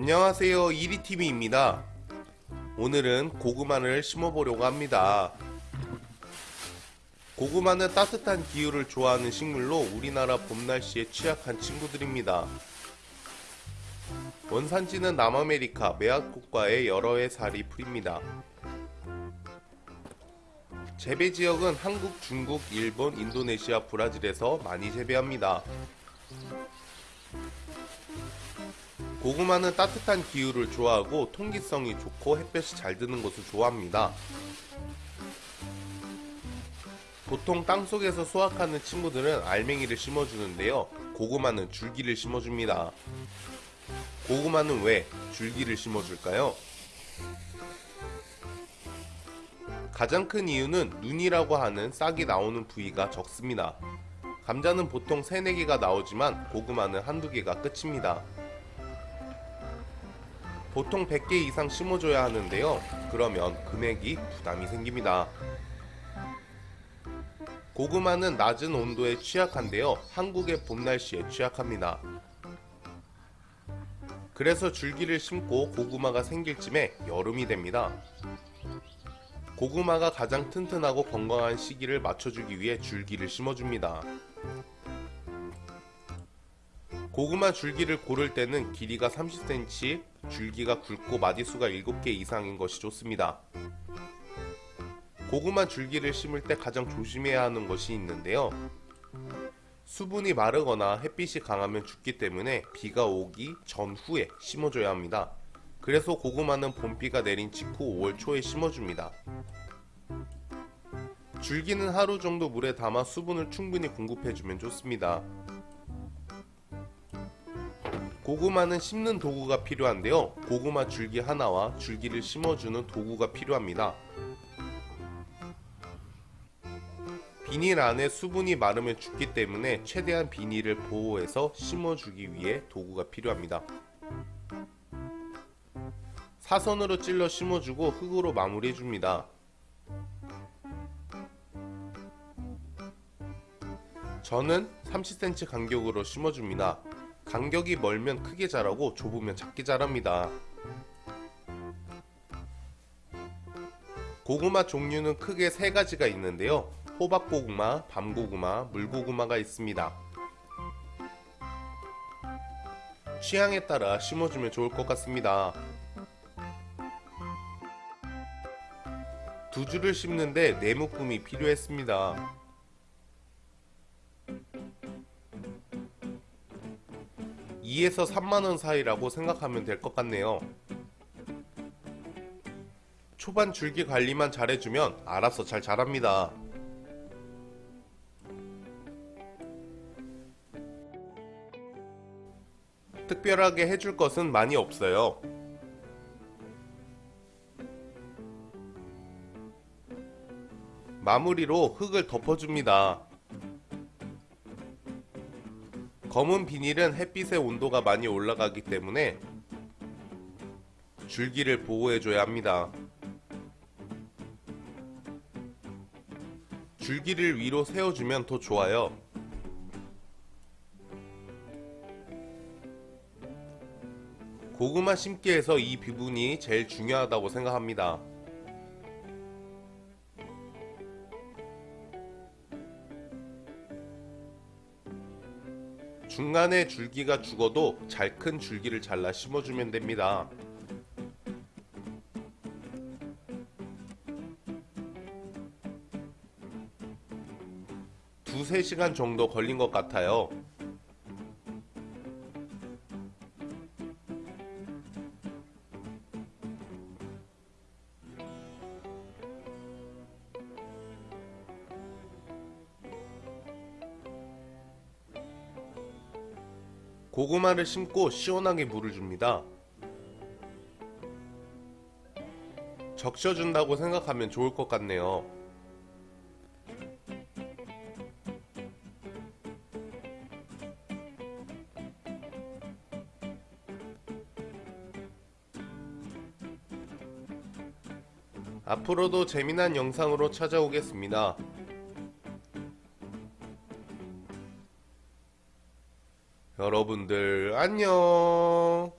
안녕하세요. 이리TV입니다. 오늘은 고구마를 심어보려고 합니다. 고구마는 따뜻한 기후를 좋아하는 식물로 우리나라 봄날씨에 취약한 친구들입니다. 원산지는 남아메리카 메아코과의 여러 해 살이 풀입니다. 재배지역은 한국, 중국, 일본, 인도네시아, 브라질에서 많이 재배합니다 고구마는 따뜻한 기후를 좋아하고 통기성이 좋고 햇볕이 잘 드는 곳을 좋아합니다. 보통 땅속에서 수확하는 친구들은 알맹이를 심어주는데요. 고구마는 줄기를 심어줍니다. 고구마는 왜 줄기를 심어줄까요? 가장 큰 이유는 눈이라고 하는 싹이 나오는 부위가 적습니다. 감자는 보통 3, 4개가 나오지만 고구마는 한두 개가 끝입니다. 보통 100개 이상 심어줘야 하는데요. 그러면 금액이 부담이 생깁니다. 고구마는 낮은 온도에 취약한데요. 한국의 봄 날씨에 취약합니다. 그래서 줄기를 심고 고구마가 생길 쯤에 여름이 됩니다. 고구마가 가장 튼튼하고 건강한 시기를 맞춰주기 위해 줄기를 심어줍니다. 고구마 줄기를 고를 때는 길이가 30cm, 줄기가 굵고 마디수가 7개 이상인 것이 좋습니다. 고구마 줄기를 심을 때 가장 조심해야 하는 것이 있는데요. 수분이 마르거나 햇빛이 강하면 죽기 때문에 비가 오기 전후에 심어줘야 합니다. 그래서 고구마는 봄비가 내린 직후 5월 초에 심어줍니다. 줄기는 하루 정도 물에 담아 수분을 충분히 공급해주면 좋습니다. 고구마는 심는 도구가 필요한데요. 고구마 줄기 하나와 줄기를 심어주는 도구가 필요합니다. 비닐 안에 수분이 마르면 죽기 때문에 최대한 비닐을 보호해서 심어주기 위해 도구가 필요합니다. 사선으로 찔러 심어주고 흙으로 마무리해줍니다. 저는 30cm 간격으로 심어줍니다. 간격이 멀면 크게 자라고 좁으면 작게 자랍니다. 고구마 종류는 크게 세 가지가 있는데요. 호박고구마, 밤고구마, 물고구마가 있습니다. 취향에 따라 심어주면 좋을 것 같습니다. 두 줄을 심는데 네 묶음이 필요했습니다. 2에서 3만원 사이라고 생각하면 될 것 같네요. 초반 줄기 관리만 잘해주면 알아서 잘 자랍니다. 특별하게 해줄 것은 많이 없어요. 마무리로 흙을 덮어줍니다. 검은 비닐은 햇빛의 온도가 많이 올라가기 때문에 줄기를 보호해줘야 합니다. 줄기를 위로 세워주면 더 좋아요. 고구마 심기에서 이 부분이 제일 중요하다고 생각합니다. 중간에 줄기가 죽어도 잘 큰 줄기를 잘라 심어주면 됩니다. 두세 시간 정도 걸린 것 같아요. 고구마를 심고 시원하게 물을 줍니다. 적셔준다고 생각하면 좋을 것 같네요. 앞으로도 재미난 영상으로 찾아오겠습니다. 여러분들 안녕